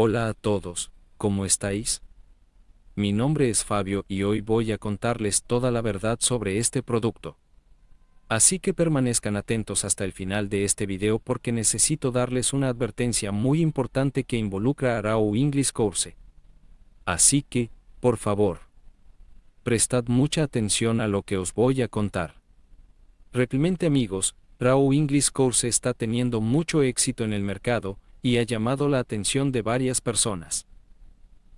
Hola a todos, ¿cómo estáis? Mi nombre es Fabio y hoy voy a contarles toda la verdad sobre este producto. Así que permanezcan atentos hasta el final de este video porque necesito darles una advertencia muy importante que involucra a Raw English Course. Así que, por favor, prestad mucha atención a lo que os voy a contar. Realmente amigos, Raw English Course está teniendo mucho éxito en el mercado, y ha llamado la atención de varias personas.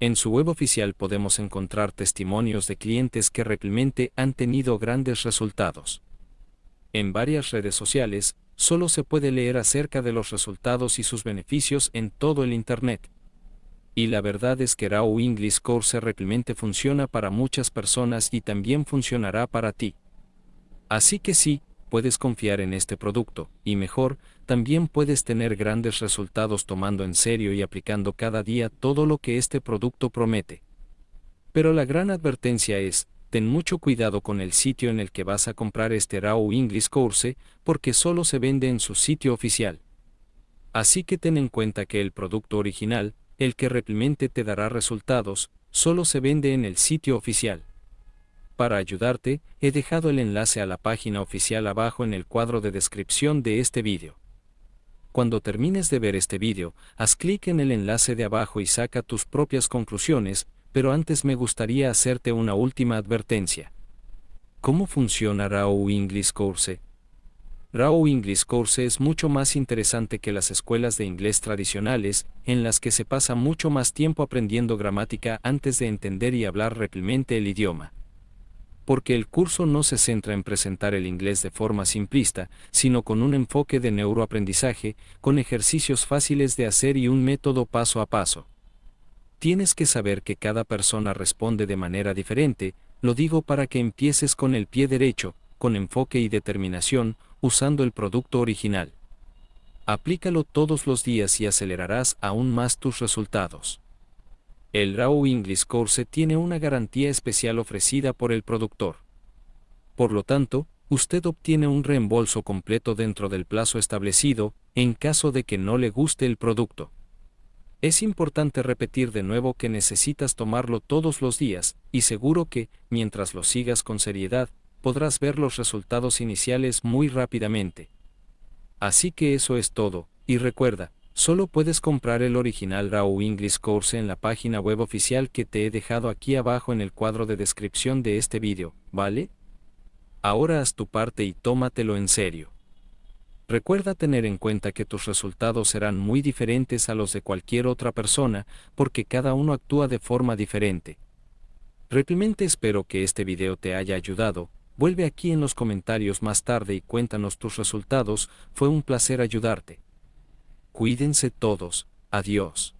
En su web oficial podemos encontrar testimonios de clientes que realmente han tenido grandes resultados. En varias redes sociales, solo se puede leer acerca de los resultados y sus beneficios en todo el Internet. Y la verdad es que Raw English Course realmente funciona para muchas personas y también funcionará para ti. Así que sí, puedes confiar en este producto, y mejor, también puedes tener grandes resultados tomando en serio y aplicando cada día todo lo que este producto promete. Pero la gran advertencia es, ten mucho cuidado con el sitio en el que vas a comprar este Raw English Course, porque solo se vende en su sitio oficial. Así que ten en cuenta que el producto original, el que realmente te dará resultados, solo se vende en el sitio oficial. Para ayudarte, he dejado el enlace a la página oficial abajo en el cuadro de descripción de este vídeo. Cuando termines de ver este vídeo, haz clic en el enlace de abajo y saca tus propias conclusiones, pero antes me gustaría hacerte una última advertencia. ¿Cómo funciona Raw English Course? Raw English Course es mucho más interesante que las escuelas de inglés tradicionales, en las que se pasa mucho más tiempo aprendiendo gramática antes de entender y hablar realmente el idioma porque el curso no se centra en presentar el inglés de forma simplista, sino con un enfoque de neuroaprendizaje, con ejercicios fáciles de hacer y un método paso a paso. Tienes que saber que cada persona responde de manera diferente, lo digo para que empieces con el pie derecho, con enfoque y determinación, usando el producto original. Aplícalo todos los días y acelerarás aún más tus resultados. El Raw English Course tiene una garantía especial ofrecida por el productor. Por lo tanto, usted obtiene un reembolso completo dentro del plazo establecido, en caso de que no le guste el producto. Es importante repetir de nuevo que necesitas tomarlo todos los días, y seguro que, mientras lo sigas con seriedad, podrás ver los resultados iniciales muy rápidamente. Así que eso es todo, y recuerda, Solo puedes comprar el original Raw English Course en la página web oficial que te he dejado aquí abajo en el cuadro de descripción de este vídeo, ¿vale? Ahora haz tu parte y tómatelo en serio. Recuerda tener en cuenta que tus resultados serán muy diferentes a los de cualquier otra persona, porque cada uno actúa de forma diferente. Realmente espero que este video te haya ayudado, vuelve aquí en los comentarios más tarde y cuéntanos tus resultados, fue un placer ayudarte. Cuídense todos, adiós.